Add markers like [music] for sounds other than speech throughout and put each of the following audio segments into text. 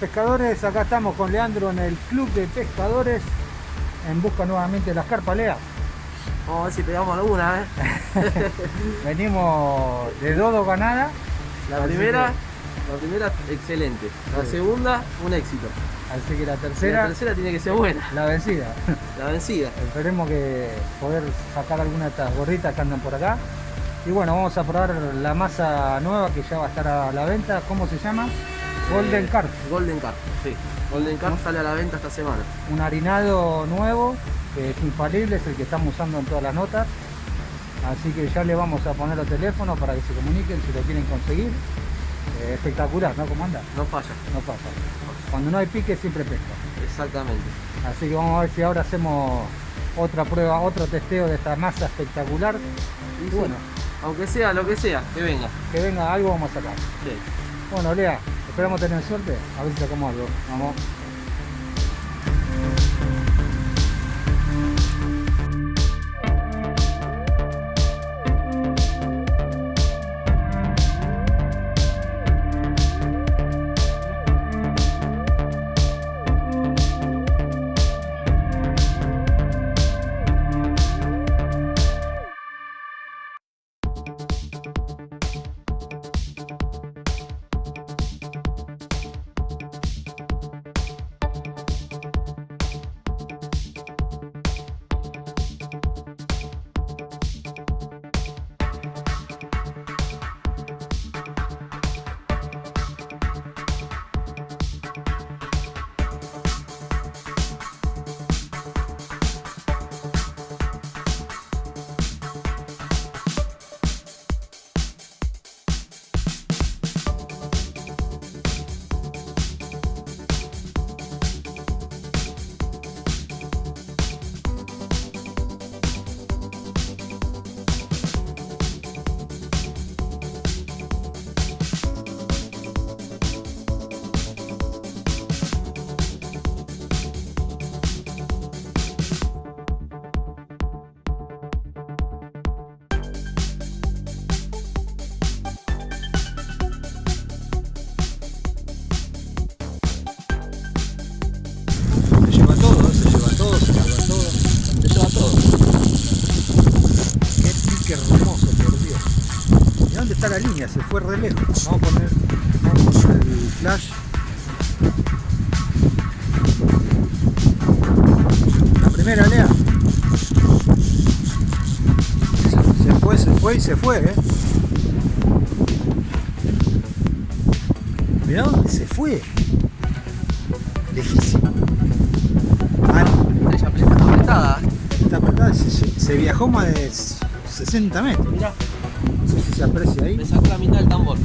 Pescadores, acá estamos con Leandro en el Club de Pescadores en busca nuevamente de las carpas, Lea. Vamos a ver si pegamos alguna, ¿eh? [laughs] Venimos de Dodo ganada. La primera, la primera excelente. La segunda, un éxito. Así que la tercera. la tercera tiene que ser buena. La vencida. La vencida. Esperemos que poder sacar alguna de estas gorritas que andan por acá. Y bueno, vamos a probar la masa nueva que ya va a estar a la venta. ¿Cómo se llama? Golden Carp. Golden Carp, sí. Golden Carp sale a la venta esta semana. Un harinado nuevo, que es infalible, es el que estamos usando en todas las notas. Así que ya le vamos a poner los teléfonos para que se comuniquen si lo quieren conseguir. Eh, espectacular, ¿no? ¿Cómo anda? No falla. No falla. Cuando no hay pique siempre pesca. Exactamente. Así que vamos a ver si ahora hacemos otra prueba, otro testeo de esta masa espectacular. Y, bueno, aunque sea lo que sea, que venga. Que venga algo vamos a sacar. Sí. Bueno, Lea, esperamos tener suerte. A ver si sacamos algo. Vamos. Se fue eh. Mirá dónde se fue. Lejísimo. Ah, Está apretada. Está apretada, se, se viajó más de 60 metros. Mirá se aprecia ahí. Me sacó la mitad del tambor.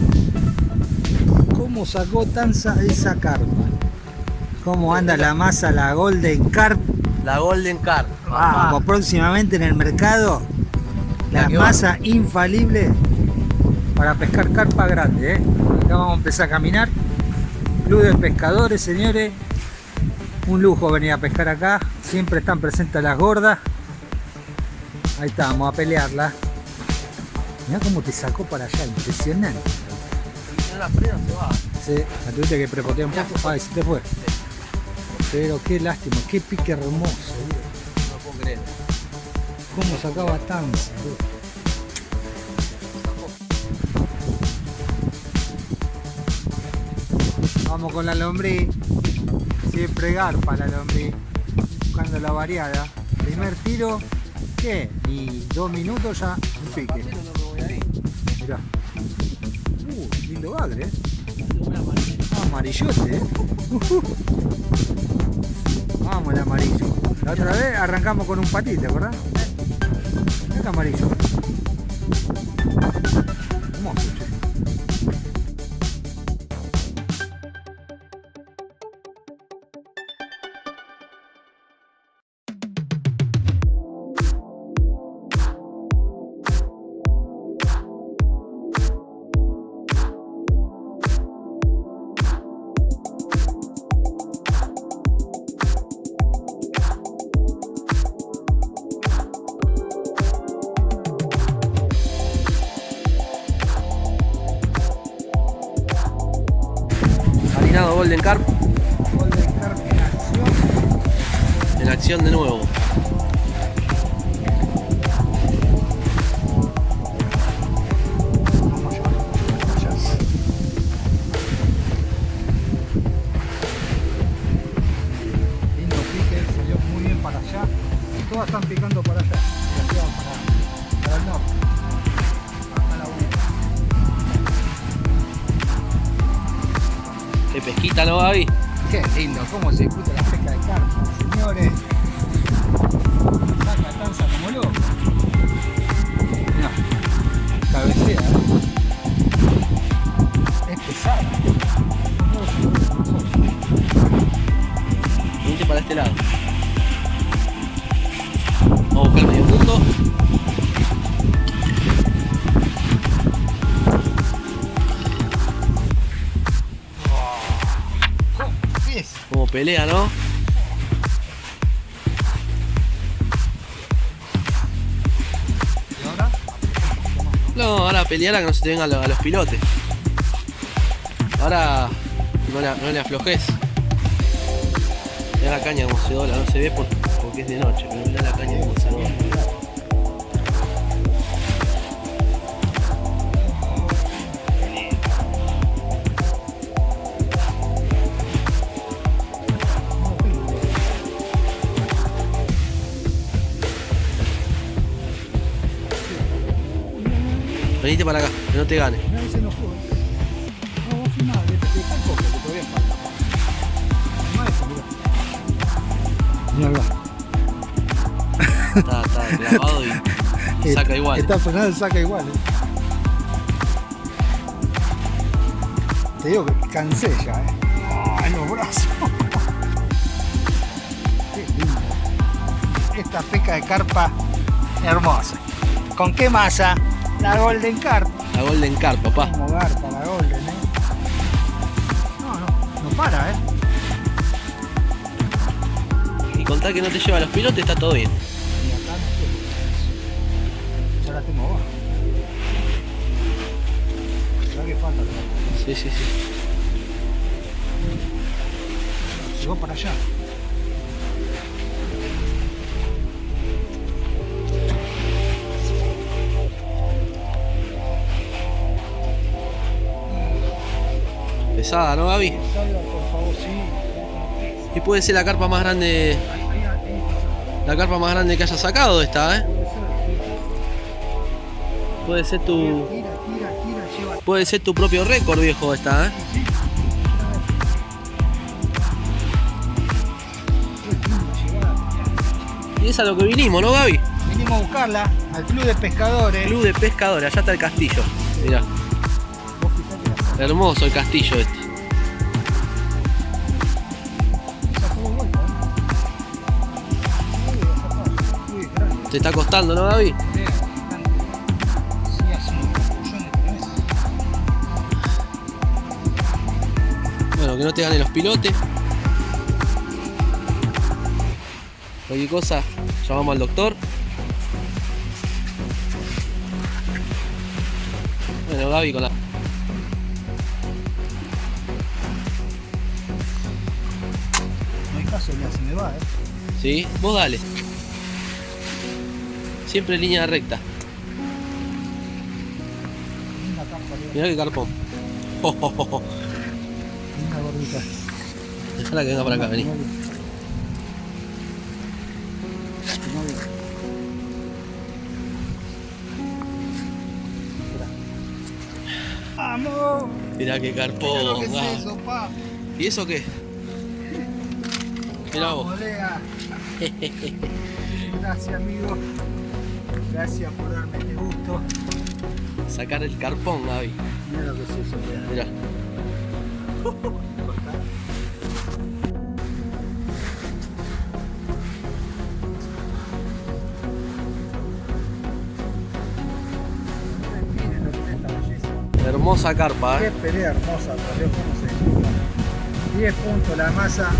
¿Cómo sacó Tanza esa carpa? ¿Cómo anda la masa, la Golden Carp? La Golden Carp. Vamos, próximamente en el mercado, la, masa infalible para pescar carpa grande. ¿eh? Acá vamos a empezar a caminar. Club de pescadores, señores. Un lujo venir a pescar acá. Siempre están presentes las gordas. Ahí estamos, a pelearla. Mira cómo te sacó para allá, impresionante. Si no la freno se va. Sí, la tuviste que prepotear un poco. Ay, se te fue. Pero qué lástima, qué pique hermoso. No puedo creer. Cómo sacaba tan. Vamos con la lombriz. Siempre garpa la lombriz. Buscando la variada. Primer tiro. ¿Qué? Ni dos minutos ya un pique. Mirá. Uh, lindo bagre, eh. Amarillote, eh. Vamos el amarillo. La otra vez arrancamos con un patito, ¿verdad? Amarillo. Golden Carp Golden Carp en acción. en acción de nuevo. Este lado. Vamos a buscar medio punto. Como pelea, ¿no? No, ahora pelear a que no se te vengan los, a los pilotes. Ahora no le, no le aflojes. Mira la caña como se no se ve por- porque es de noche, pero mira la caña como se dobla. Venite para acá, que no te gane. Mirá, acá. Está, está clavado y, [laughs] y saca igual. Está frenado y saca igual. eh. Te digo que cansé ya, eh. Ay, los brazos. [laughs] Qué lindo. Esta pesca de carpa hermosa. ¿Con qué masa? La Golden Carp. La Golden Carp, papá. Como garpa la Golden, eh. No, no, no para, eh. Y contar que no te lleva a los pilotes, está todo bien. Y acá no. Ya la tengo abajo. Que falta. Sí, sí, sí. Llegó para allá. Pesada, ¿no, Gaby? Salga, por favor, sí. Y puede ser la carpa más grande, la carpa más grande que haya sacado esta, ¿eh? Puede ser. Tu, puede ser tu propio récord, viejo, esta, ¿eh? Y es a lo que vinimos, ¿no, Gaby? Vinimos a buscarla al club de pescadores. Club de pescadores, allá está el castillo. Mirá, hermoso el castillo este. Te está costando, ¿no, es. Bueno, que no te ganen los pilotes. Cualquier cosa, llamamos al doctor. Bueno, Gaby con la... No hay caso, ya se me va, ¿eh? ¿Sí? Vos dale. Siempre en línea recta. Mirá qué carpón. Oh, oh, oh. Dejala que venga para acá, vení. Mirá. ¡Vamos! Mirá carpón. que es ah. eso, pa. ¿Y eso qué? Mirá vos. [laughs] Gracias, amigo. Gracias por darme este gusto. Sacar el carpón, Gaby. Mira lo que es esta belleza. Hermosa carpa, Qué ¿eh? pelea hermosa, por Dios, cómo se disfruta. 10 puntos la masa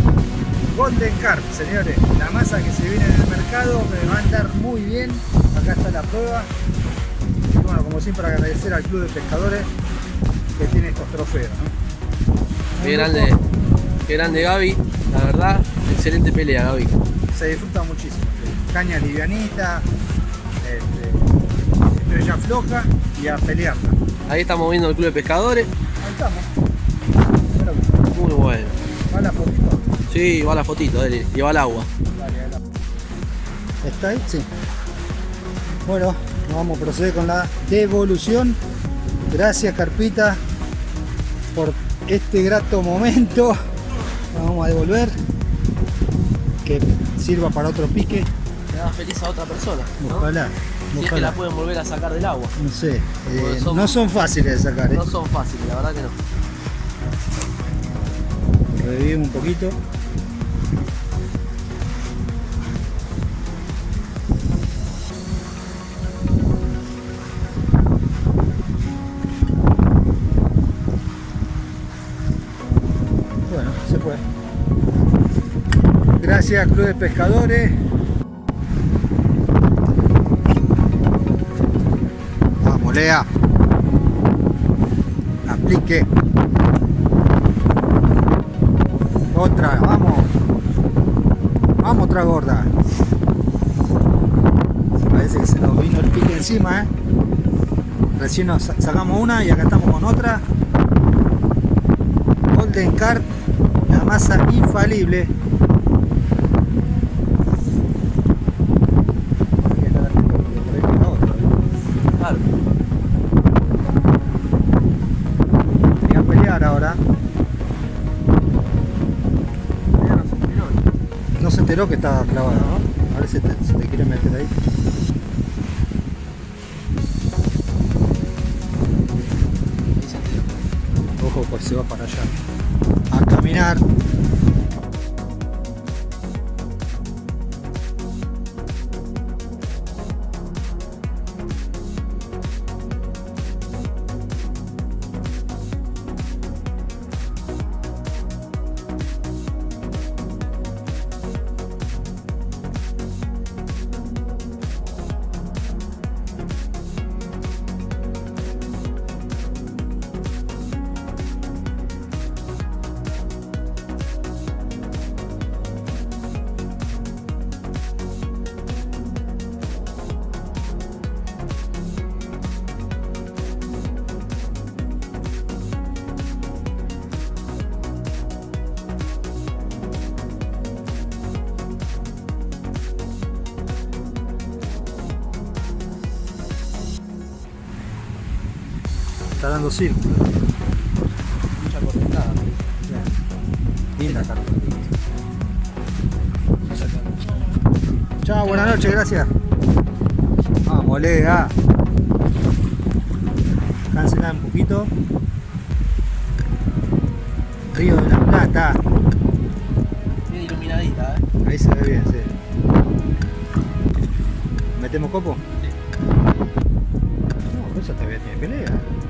Golden Carp, señores. La masa que se viene en el mercado me va a andar muy bien. Acá está la prueba. Y bueno, como siempre agradecer al Club de Pescadores que tiene estos trofeos. ¿no? Qué grande. Qué grande Gaby, la verdad, excelente pelea Gaby. Se disfruta muchísimo. Caña livianita, este, estrella floja y a pelearla. Ahí estamos viendo el club de pescadores. Ahí estamos. Muy bueno. ¿Va la fotito? Sí, va la fotito, dale, y va el agua. Dale, dale. ¿Está ahí? Sí. Bueno, vamos a proceder con la devolución. Gracias Carpita por este grato momento. Vamos a devolver. Que sirva para otro pique. Le da feliz a otra persona. ¿no? Ojalá. Si es que la pueden volver a sacar del agua. No sé. eh, son- No son fáciles de sacar. ¿eh? No son fáciles, la verdad que no. Revivimos un poquito. Gracias Club de Pescadores. Vamos, Lea. Aplique. Otra, vamos. Vamos, otra gorda. Parece que se nos vino el pique encima, ¿eh? Recién nos sa- sacamos una y acá estamos con otra. Golden Carp, la masa infalible. Enteró que estaba clavada, ¿no? A ver si te, si te quiere meter ahí. Ojo, pues se va para allá. A caminar. Está dando círculo. Mucha correntada. Linda carta. Chao, buenas noches, gracias. Vamos, Lega. Cancelar un poquito. Río de la Plata. Bien iluminadita, eh. Ahí se ve bien, sí. ¿Metemos copo? Sí. No, esa todavía tiene pelea.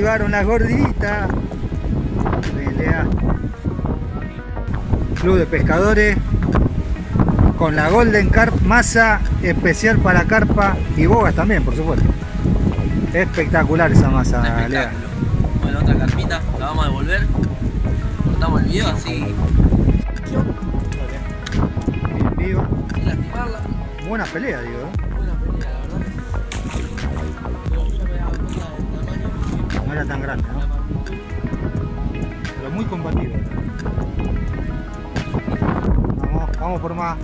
Activaron las gorditas. Pelea. Club de pescadores. Con la Golden Carp, masa especial para carpa y bogas también, por supuesto. Espectacular esa masa, Lea. Bueno, otra carpita, la vamos a devolver. Cortamos el video así Bien viva. sin lastimarla. Buena pelea, digo. era tan grande, ¿no? Pero muy combatido. Vamos, vamos por más.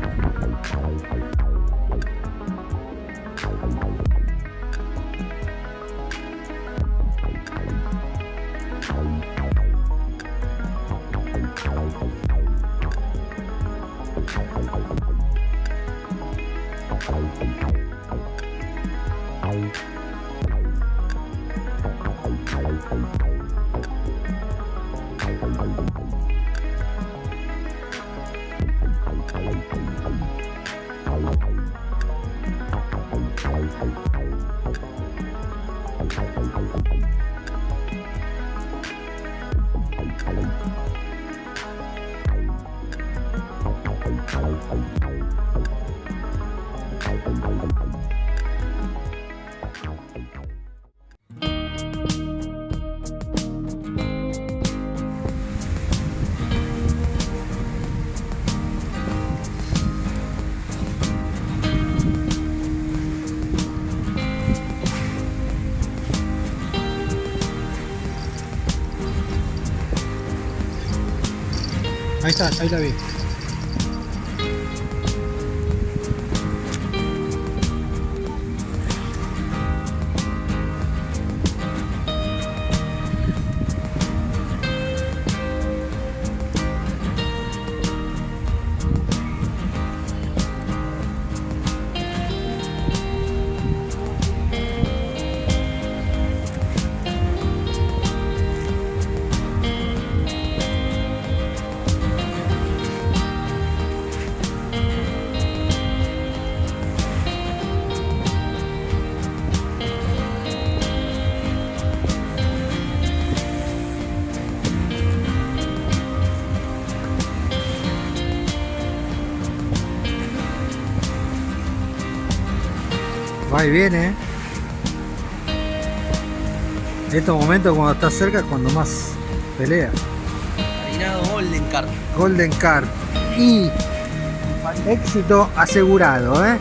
Ahí está, ahí la vi. Va y viene. En estos momentos cuando está cerca es cuando más pelea. Marinado Golden Carp. Golden Carp. Y éxito asegurado, ¿eh?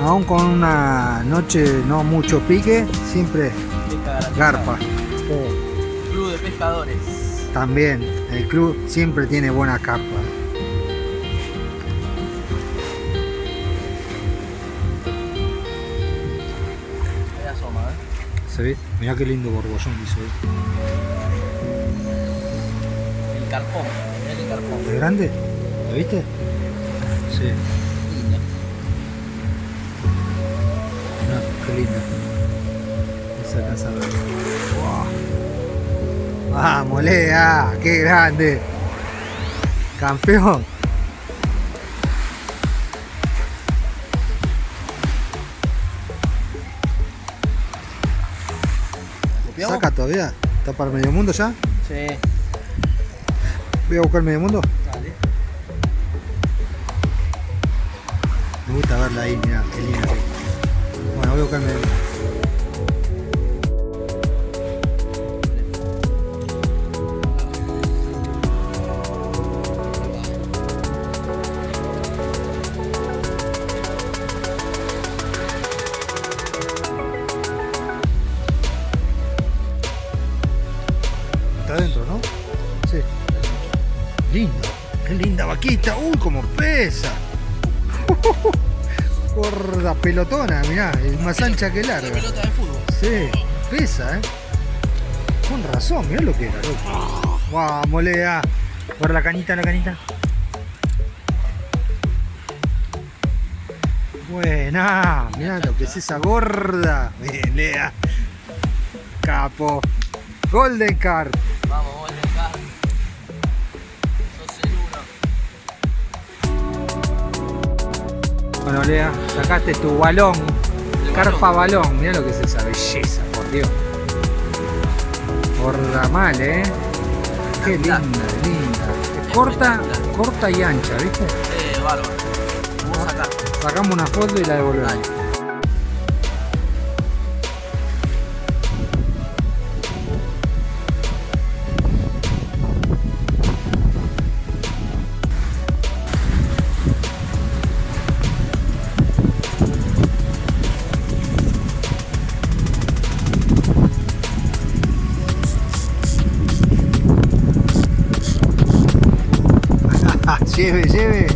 Aún con una noche no mucho pique, siempre garpa. Club de pescadores. También, el club siempre tiene buena carpa. ¿Se ve? Mirá qué lindo borbollón hizo ahí. El carpón. Mirá el carpón. ¿Es grande? ¿Lo viste? Sí. Lindo. Qué linda. No se alcanza a ver. Wow. Vamos, Lea, qué grande. Campeón. ¿Copiamos? Saca todavía. ¿Está para medio mundo ya? Sí. Voy a buscar medio mundo. Dale. Me gusta verla ahí, mira, qué linda. Bueno, voy a buscar medio mundo. Pelotona, mirá. Es más ancha que larga. pelota de fútbol. Sí, pesa, ¿eh? Con razón, mirá lo que era, loco. Vamos, Lea. Por la canita, la canita. Buena, mirá lo que es esa gorda. Bien, Lea. Capo. Golden Carp. Vamos, Bueno, Lea, sacaste tu balón. Carpa balón. Mirá lo que es esa belleza, por Dios. Gorda mal, ¿eh? Qué linda, linda. Corta, corta y ancha, ¿viste? Eh, bárbaro. Vamos a sacar. Sacamos una foto y la devolvemos. Lleve, lleve. [laughs]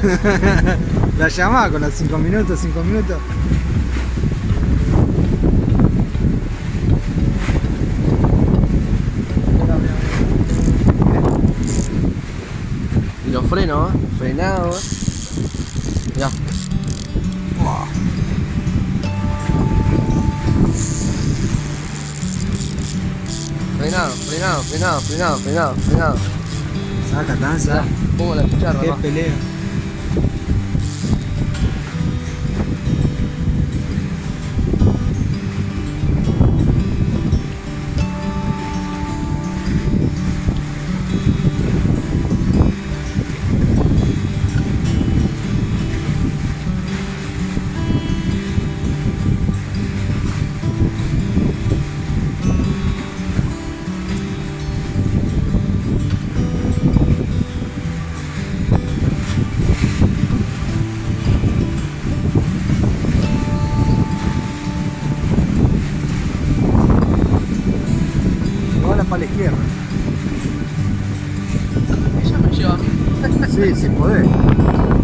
[laughs] La llamada con los 5 minutos, 5 minutos. Y los frenos, ¿eh? Frenado, ¿eh? Ya. Frenado, frenado, frenado, frenado, frenado, frenado. Saca, danza. Pongo la chicharra. Qué ¿no? pelea. Sí, si podés.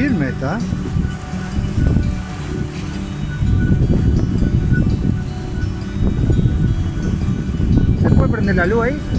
Firme está. ¿Se puede prender la luz ahí?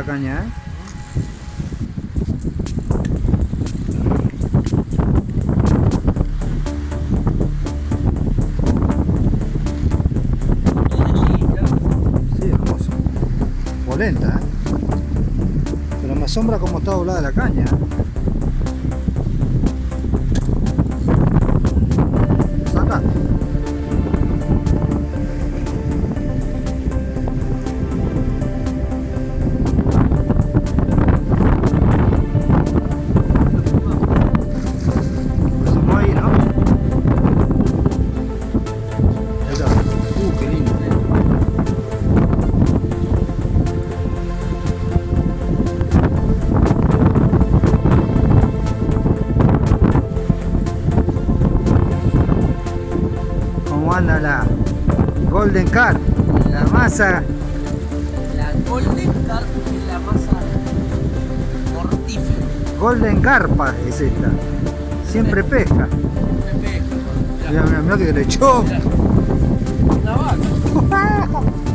La caña, ¿eh? Hermoso. Polenta, ¿eh? Pero me asombra cómo está doblada la caña, ¿eh? Car? La masa La Golden Carp es la masa mortífera. Golden Carpa es esta. Siempre pesca. Me pesca, Mira, mira, mira que le echó. Una vaca. [laughs]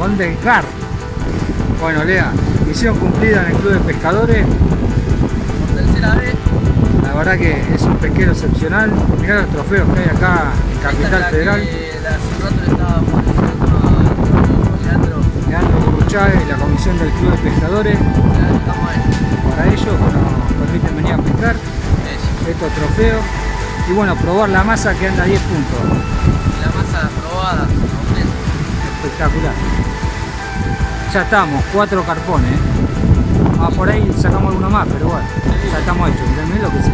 Golden Carp. Bueno, Lea, misión cumplida en el Club de Pescadores. Por tercera vez, La verdad que es un pesquero excepcional. Mirá los trofeos que hay acá en Capital la Federal. que la- Leandro. Leandro y la comisión del Club de Pescadores. Para ellos nos permiten venir a pescar estos trofeos. Y bueno, probar la masa que anda a 10 puntos. La masa probada, completa. Espectacular. Ya estamos, cuatro carpones. Ah, por ahí sacamos alguno más, pero bueno, ya estamos hechos. Miren lo que sí.